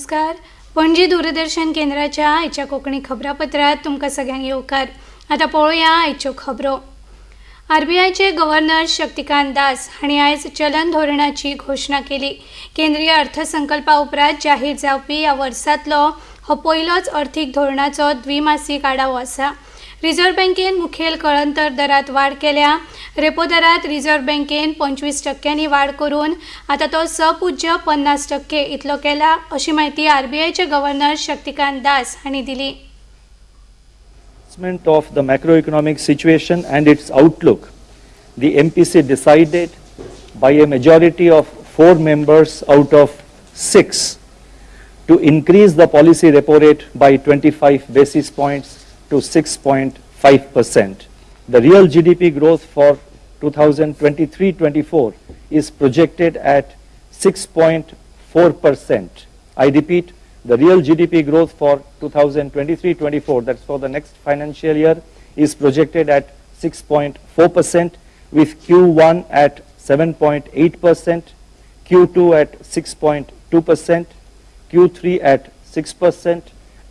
नमस्कार. पणजी दूरदर्शन केंद्राच्या आयच्या कोंकणी खबरापत्रात तुमकां सगळ्यांक येवकार. आतां पळोवया आयच्यो खबरो. आर बी आयचे गव्हर्नर शक्तिकांत दास हांणी आयज चलन धोरणाची घोशणा केली. केंद्रीय अर्थसंकल्पा उपरांत जाहीर जावपी ह्या वर्सांतलो हो पयलोच अर्थीक धोरणाचो द्विमासीक आढावो आसा. रिझर्व्ह बँकेन मुखेल कळंतर दरात वाड केल्या रेपो दरात रिझर्व्ह बँकेन पंचवीस टक्क्यांनी वाड करून आता तो सपुज्य पन्नास टक्के इतलो केला अशी माहिती आरबीआयचे गव्हर्नर शक्तिकांत दास हांणी दिली assessment of the macroeconomic situation and its outlook, the MPC decided by a majority of four members out of six to increase the policy repo rate by 25 basis points to 6.5%. The real GDP growth for 2023-24 is projected at 6.4%. I repeat, the real GDP growth for 2023-24, that's for the next financial year, is projected at 6.4%, with Q1 at 7.8%, Q2 at 6.2%, Q3 at 6%,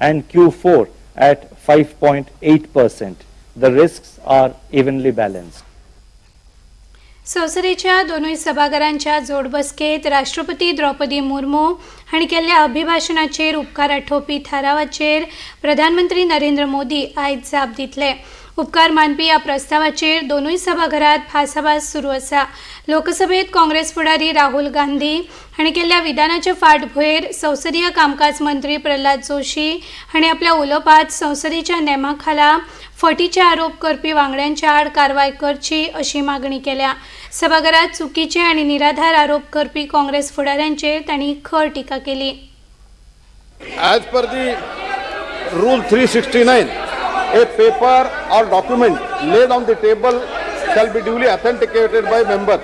and Q4 at 5.8%. The risks are evenly balanced. संसदेच्या दोन्ही सभागारांच्या जोडबसकेत राष्ट्रपती द्रौपदी मुर्मू हांणी केल्ल्या अभिभाशणाचेर उपकार आठोवपी थारावाचेर प्रधानमंत्री नरेंद्र मोदी आयज जाप दितले उपकार मानपी ह्या प्रस्तावाचेर दोनूय सभाघरांत भासाभास सुरू आसा लोकसभेत काँग्रेस फुडारी राहुल गांधी हाणें केल्ल्या विधानाच्या फाटभुंयेर संसदीय कामकाज मंत्री प्रल्हाद जोशी हाणें आपल्या उलोवपांत संसदेच्या नेमा खाला फटीचे आरोप करपी वांगड्यांच्या आड कारवाय करची अशी मागणी केल्या. सभाघरात चुकीचे आणि निराधार आरोप करपी काँग्रेस फुडाऱ्यांचेर तांणी खर टिका केली. As three sixty rule 369, a paper or document laid on the table shall be duly authenticated by member.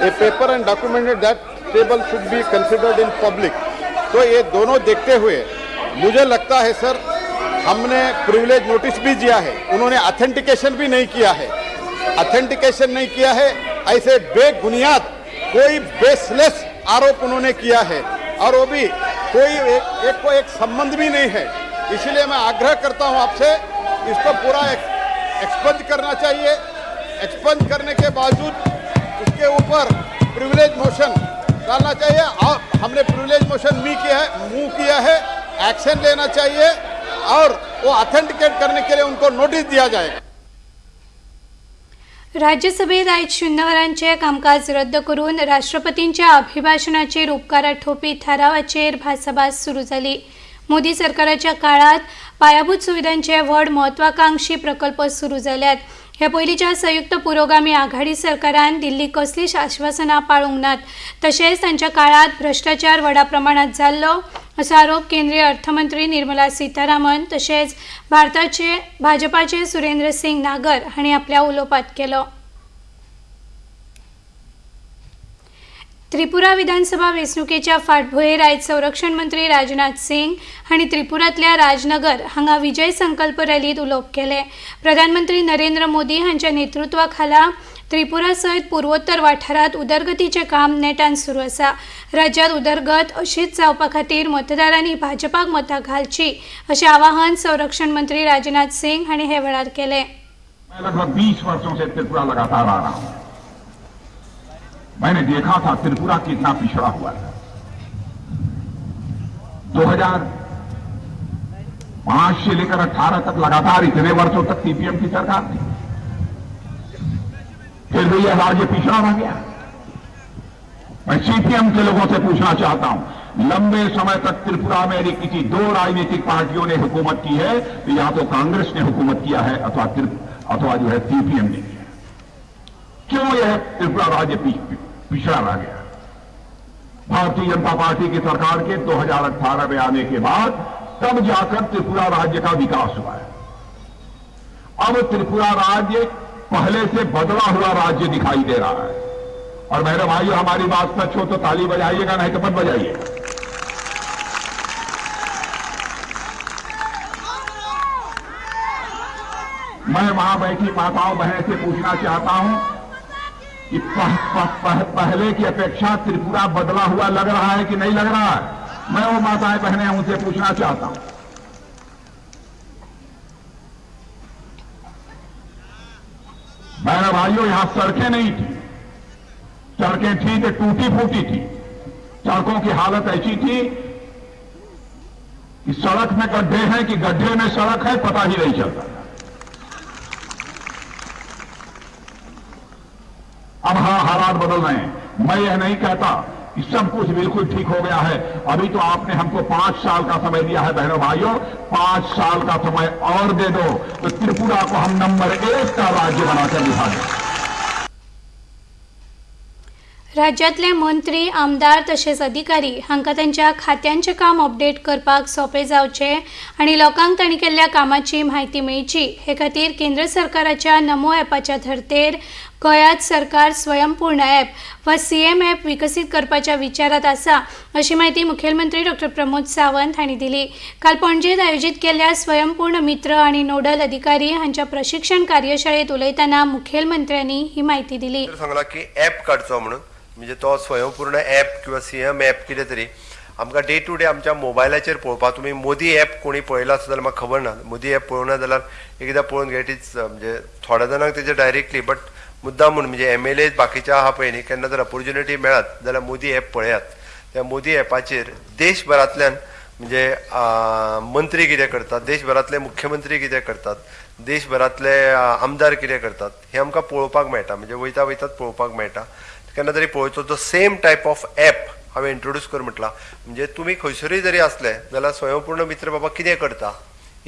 A paper and document that table should be considered in public. तो ये दोनों देखते हुए मुझे लगता है सर हमने प्रिविलेज नोटिस भी दिया है। उन्होंने अथेंटिकेशन भी नहीं किया है। अथेंटिकेशन नहीं किया है। ऐसे बेबुनियाद कोई बेसलेस आरोप उन्होंने किया है। और वो भी कोई एक, एक को एक संबंध भी नहीं है। इसीलिए मैं आग्रह करता हूँ आपसे इसको पूरा एक्सपंज करना चाहिए। एक्सपंज करने के बावजूद उसके ऊपर प्रिविलेज मोशन डालना चाहिए। और हमने प्रिविलेज मोशन मी किया है मूव किया है एक्शन लेना चाहिए और वो ऑथेंटिकेट करने के लिए उनको नोटिस दिया जाएगा। राज्यसभेत आयज शून्य वरांचे कामकाज रद्द करून राष्ट्रपतींच्या अभिभाशणाचेर उपकार थारावाचेर भासाभास सुरू जाली मोदी सरकाराच्या काळात पायाभूत सुविधांचे व्हड म्हत्वाकांक्षी प्रकल्प सुरू जाल्यात हे पयलींच्या संयुक्त पुरोगामी आघाडी सरकारान दिल्ली कसलीच आश्वासनां पाळूंक नात तशेंच तांच्या काळात भ्रश्टाचार व्हडा प्रमाणात जाल्लो असो आरोप केंद्रीय अर्थमंत्री निर्मला सीतारामन तशेंच भारताचे भाजपाचे सुरेंद्र सिंग नागर हांणी आपल्या उलोवपांत केलो. त्रिपुरा विधानसभा वेंचणुकेच्या फाटभुंयेर आयज संरक्षण मंत्री राजनाथ सिंग हांणी त्रिपुरांतल्या राजनगर हांगा विजय संकल्प रॅलीत उलोवप केले. प्रधानमंत्री नरेंद्र मोदी हांच्या नेतृत्वा खाला त्रिपुरा सयत पूर्वोत्तर वाठारांत उदरगतीचें काम नेटान सुरू आसा. राज्यांत उदरगत अशीच जावपा खातीर मतदारांनी भाजपाक मतां घालची अशें आवाहन संरक्षण मंत्री राजनाथ सिंग हांणी हे वेळार केलें. मैंने देखा था त्रिपुरा कितना पिछड़ा हुआ है 2005 से लेकर 18 तक लगातार इतने वर्षों तक सीपीएम की सरकार थी। फिर भी यह राज्य पिछड़ा रह गया। मैं सीपीएम के लोगों से पूछना चाहता हूँ, लंबे समय तक त्रिपुरा में यदि किसी दो राजनीतिक पार्टियों ने हुकूमत की है तो या तो कांग्रेस ने हुकूमत किया है, अथवा अथवा जो है सीपीएम ने किया क्यों यह त्रिपुरा राज्य पी- पिछड़ा रह गया। भारतीय जनता पार्टी की सरकार के 2018 में आने के बाद तब जाकर त्रिपुरा राज्य का विकास हुआ है। अब त्रिपुरा राज्य पहले से बदला हुआ राज्य दिखाई दे रहा है। और मेरे भाइयों, हमारी बात सच हो तो ताली बजाइएगा, नहीं तो मत बजाइएगा मैं वहाँ बैठी माताओं बहन से पूछना चाहता हूँ कि पह, पह, पह, पहले की अपेक्षा त्रिपुरा बदला हुआ लग रहा है कि नहीं लग रहा है? मैं वो माताएँ बहनें उनसे पूछना चाहता हूँ। बहनों भाइयों यहाँ सड़कें नहीं थी। सड़कें थी तो टूटी फूटी थी। सड़कों की हालत ऐसी थी कि सड़क में गड्ढे हैं कि गड्ढे में सड़क है पता ही नहीं चलता। मैं यह नहीं कहता कि सब कुछ बिल्कुल ठीक हो गया है। अभी तो आपने हमको पांच साल का समय दिया है बहनों भाइयों। पांच साल का समय और दे दो। तो त्रिपुरा को हम नंबर एक का राज्य बनाकर दिखा दें राज्यातले मंत्री आमदार तसेच अधिकारी हांकां त्यांच्या खात्यांचें काम अपडेट करपाक सोंपें जावचें आनी लोकांक तांणी केल्ल्या कामाची म्हायती मेळची. हे खातीर केंद्र सरकाराच्या नमो ॲपाच्या धर्तेर गोंयांत सरकार स्वयंपूर्ण ॲप वा सी एम ॲप विकसीत करपाच्या विचारात आसा अशी माहिती मुखेलमंत्री डॉ. प्रमोद सावंत हांणी दिली. काल पणजेत आयोजीत केल्ल्या स्वयंपूर्ण मित्र आनी नोडल अधिकारी हांच्या प्रशिक्षण कार्यशाळेत उलयतना मुखेलमंत्र्यांनी ही माहिती दिली. सांगला की ॲप काडचो म्हणून म्हणजे तो स्वयंपूर्ण ॲप किंवा सी एम ॲप कितें तरी आमकां डे टू डे आमच्या मोबायलाचेर पळोवपाक तुमी मोदी ॲप कोणी पळयला आसा जाल्यार म्हाका खबर ना. मोदी ॲप पळोवना जाल्यार एकदां पळोवन घेट इज म्हणजे थोड्या जाणांक तेजे डायरेक्टली बट मुद्दाम म्हणून म्हणजे एम एल ए बाकीच्या आहा पळय न्ही केन्ना जर ऑपॉर्च्युनिटी मेळत जाल्यार मोदी ॲप पळयात. त्या मोदी ॲपाचेर देशभरांतल्यान म्हणजे मंत्री कितें करतात देशभरांतले मुख्यमंत्री कितें करतात देशभरांतले आमदार कितें करतात हे आमकां पळोवपाक मेळटा म्हणजे वयता वयतात पळोवपाक मेळटा. केन्ना तरी पळोवचो जो सेम टायप ऑफ ॲप हांवें इंट्रोड्यूस कर म्हटला. म्हणजे तुमी खंयसरूय जरी असले जाल्यार स्वयंपूर्ण मित्र बाबा कितें करता?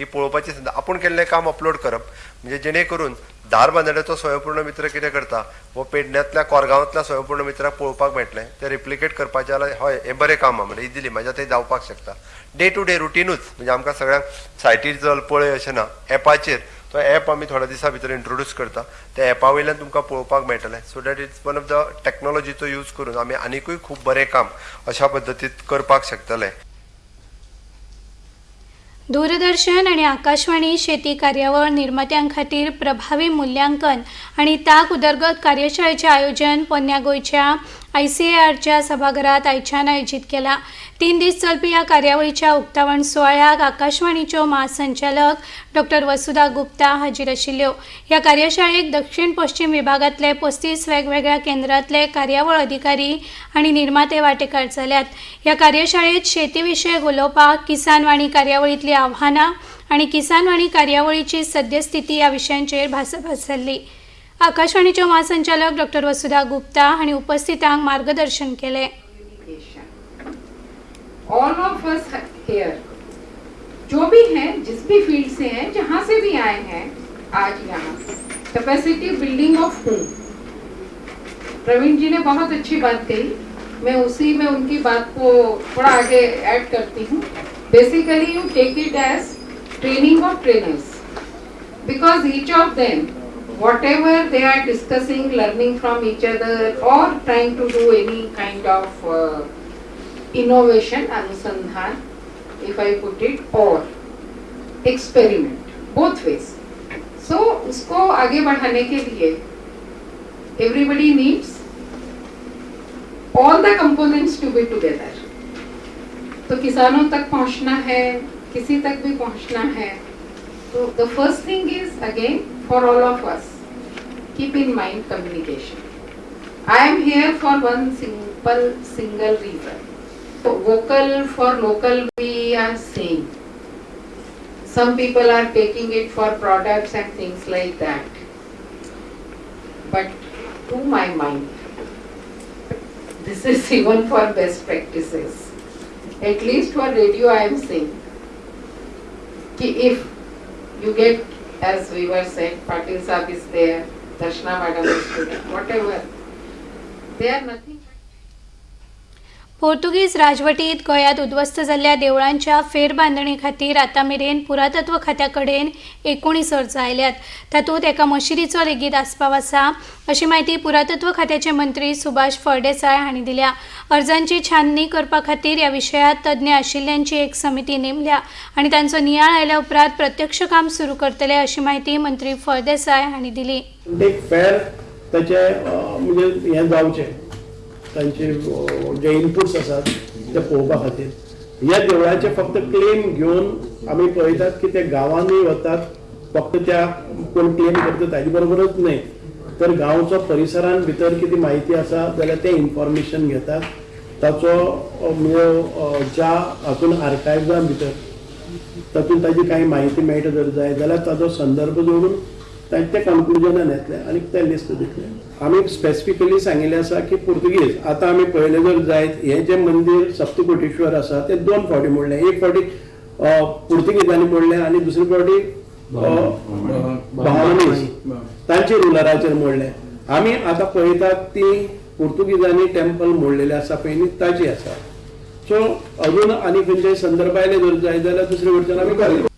ही पळोवपाची संद आपूण केल्लें काम अपलोड करप. म्हणजे जेणे करून धार स्वयंपूर्ण मित्र कितें करता? वो पेडण्यांतल्या कोरगांवांतल्या स्वयंपूर्ण मित्राक पळोवपाक मेळटलें तें रिप्लिकेट करपाचें जाल्यार हय हें बरें काम आहा. म्हणजे इजिली म्हाज्या थंय जावपाक शकता. डे टू डे रुटीनूच म्हणजे आमकां सगळ्यांक सायटीर चल पळय अशें ना. एपाचेर तो एप आमी थोड्या दिसा भितर इंट्रोड्यूस करता. त्या एपा वयल्यान तुमकां पळोवपाक मेळटलें. So that it's one of the टॅक्नॉलॉजीचो use करून आमी आनिकूय खूब बरें काम अशा पद्दतीत करपाक शकतले. दूरदर्शन आणि आकाशवाणी शेती कार्यावळ निर्मात्यां खातीर प्रभावी मूल्यांकन आणि ताक उदरगत कार्यशाळेचे आयोजन पोन्या गोंयच्या आय सी ए आरच्या सभागृहात आयछान आयोजीत केला. तीन दीस चलपी ह्या कार्यावळीच्या उक्तावण सुवाळ्याक आकाशवाणीच्यो महासंचालक डॉक्टर वसुधा गुप्ता हाजीर आशिल्ल्यो ह्या कार्यशाळेक दक्षिण पश्चिम विभागांतले पस्तीस वेगवेगळ्या केंद्रांतले कार्यावळ अधिकारी आनी निर्माते वांटेकार जाल्यात ह्या कार्यशाळेत शेतीविशयक उलोवपाक किसान वाणी कार्यावळींतलीं आव्हानां आनी किसान वाणी कार्यावळीची सद्यस्थिती ह्या विशयांचेर भासाभास जाल्ली आकाशवाणीच्यो महासंचालक डॉक्टर वसुधा गुप्ता हांणी उपस्थितांक मार्गदर्शन केलें. ऑल ऑफ़ अस here, जो भी हैं, जिस भी फ़ील्ड से हैं, जहाँ से भी आए हैं, आज यहाँ capacity building of home Praveen ji ने बहुत अच्छी बात कही। मैं उसी में उनकी बात को थोड़ा आगे ऐड करती हूँ। Basically you take it as training of trainers because each of them whatever they are discussing learning from each other or trying to do any kind of uh, innovation anusandhan if i put it or experiment both ways so उसको आगे बढ़ाने के लिए everybody needs all the components to be together तो किसानों तक पहुँचना है किसी तक भी पहुँचना है So the first thing is again for all of us, keep in mind communication. I am here for one simple single reason. So vocal for local we are saying. Some people are taking it for products and things like that. But to my mind, this is even for best practices. At least for radio I am saying. if you get, as we were saying, Patil Saab is there, Darshana Madam is there, whatever, they are nothing. पोर्तुगीज राजवटीत गोंयांत उद्ध्वस्त जाल्ल्या देवळांच्या फेरबांदणी खातीर आतां मेरेन पुरातत्व खात्या कडेन एकोणीस अर्ज आयल्यात. तातूंत एका मशिदीचो लेगीत आस्पाव आसा अशी माहिती पुरातत्व खात्याचे मंत्री सुभाष फळदेसाय हांणी दिल्या. अर्जांची छाननी करपा खातीर ह्या विशयांत तज्ञ आशिल्ल्यांची एक समिती नेमल्या आनी तांचो नियाळ आयल्या उपरांत प्रत्यक्ष काम सुरू करतले अशी माहिती मंत्री फळदेसाय हांणी दिली. म्हणजे हें जावचें. तांचे जे इनपुट्स आसात ते पळोवपा खातीर ह्या देवळाचे फक्त क्लेम घेऊन आम्ही पळयतात की ते गावांनी वतात. फक्त त्या कोण क्लेम करता ताजे बरोबरच नाही. तर गांवचो परिसरान भितर कितें म्हायती आसा जाल्यार ते इन्फॉर्मेशन घेतात. ताचो अ, म्हणजे ज्या हातून आर्कायव्जां भितर तातूंत ताजी काही माहिती मेळटा जर जाय जाल्यार ताचो संदर्भ जोडून तांचे ते कन्क्लुजनान येतले आनी ते लिस्ट दितले आमी स्पेसिफिकली सांगिल्लें आसा की पुर्तुगीज आतां आमी पळयलें जर जायत हें जें मंदीर सप्तकोटेश्वर आसा तें दोन फावटी मोडलें. एक फावटी अ, पुर्तुगीजांनी मोडलें आनी दुसरे फावटी बहामनीज तांचे रुलराचेर मोडलें. आमी आतां पळयतात ती पुर्तुगीजांनी टेम्पल मोडलेलें आसा पयलीं ताजी ताची आसा सो अजून आनी खंयचे संदर्भ आयले जर जाय जाल्यार दुसरे वटच्यान आमी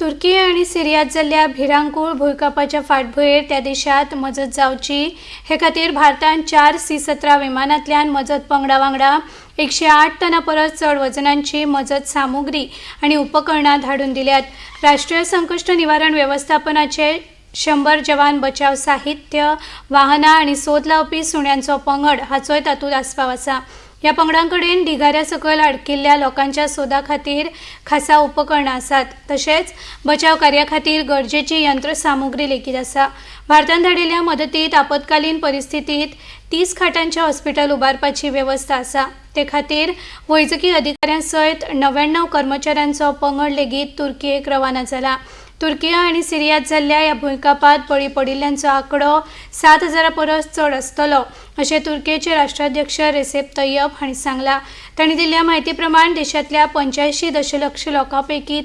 तुर्की आणि सिरियात जाल्ल्या भिरांकूळ भूंयकांपाच्या फाटभुंयेर त्या देशात मजत जावची. हे खातीर भारतान चार सी सतरा विमानांतल्यान मजत पंगडा वांगडा एकशे आठ टना परस चड वजनांची मजत सामुग्री आनी उपकरणां धाडून दिल्यात. राष्ट्रीय संकश्ट निवारण व्यवस्थापनाचे शंबर जवान बचाव साहित्य वाहनां आनी सोद लावपी सुण्यांचो पंगड हाचोय तातूंत आस्पाव आसा. ह्या पंगडां कडेन ढिगाऱ्या सकयल अडकिल्ल्या लोकांच्या सोदा खातीर खासा उपकरणां आसात तशेंच बचाव कार्या खातीर गरजेची यंत्रसामुग्री लेगीत आसा भारतान धाडिल्ल्या मदतीत आपतकालीन परिस्थितीत तीस खाटांचे हॉस्पिटल उबारपाची वेवस्था आसा ते खातीर वैजकी अधिकाऱ्यां सयत णव्याण्णव कर्मचाऱ्यांचो पंगड लेगीत तुर्कीयेक रवाना जाला तुर्किया आनी सिरियात जाल्ल्या ह्या भूंयकांपात बळी पडिल्ल्यांचो आंकडो सात हजारा परस चड आसतलो अशें तुर्कीचे राष्ट्राध्यक्ष रेसेप तय्यप हांणी सांगलां. तांणी दिल्ल्या म्हायती प्रमाण देशांतल्या पंच्याऐंशी दशलक्ष लोकां पैकी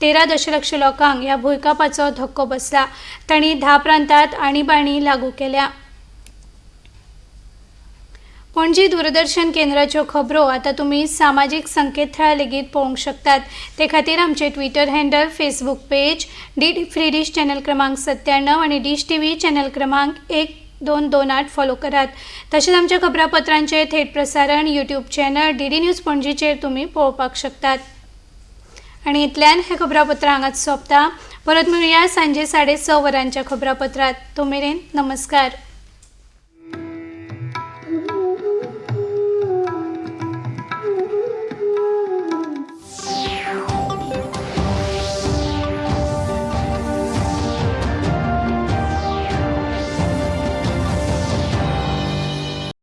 तेरा दशलक्ष लोकांक ह्या भूंयकांपाचो धक्को बसला. तांणी धा प्रांतांत आणीबाणी लागू केल्या. पणजी दूरदर्शन केंद्राच्यो खबरो आतां तुमी सामाजीक संकेतथळार लेगीत पळोवंक शकतात. ते खातीर आमचे Twitter handle Facebook page D D free dish channel क्रमांक सत्त्याण्णव आनी डिश टी व्ही चॅनल क्रमांक एक दोन दोन आठ फॉलो करात. तशेंच आमच्या खबरापत्रांचे थेट प्रसारण YouTube channel D D news पणजीचेर तुमी पळोवपाक शकतात. आनी इतल्यान हें खबरापत्र हांगाच सोंपता. परत मेळुया सांजे साडे स वरांच्या खबरापत्रात. तो मेरेन नमस्कार.